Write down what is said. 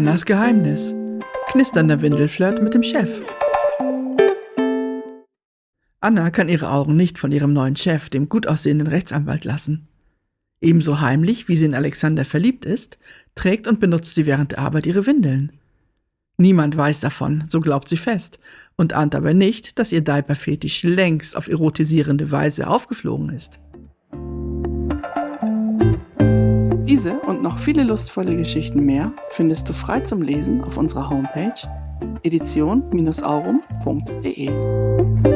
Annas Geheimnis. Knisternder Windelflirt mit dem Chef. Anna kann ihre Augen nicht von ihrem neuen Chef, dem gut aussehenden Rechtsanwalt, lassen. Ebenso heimlich, wie sie in Alexander verliebt ist, trägt und benutzt sie während der Arbeit ihre Windeln. Niemand weiß davon, so glaubt sie fest, und ahnt aber nicht, dass ihr Diaper-Fetisch längst auf erotisierende Weise aufgeflogen ist. Diese und noch viele lustvolle Geschichten mehr findest du frei zum Lesen auf unserer Homepage edition-aurum.de.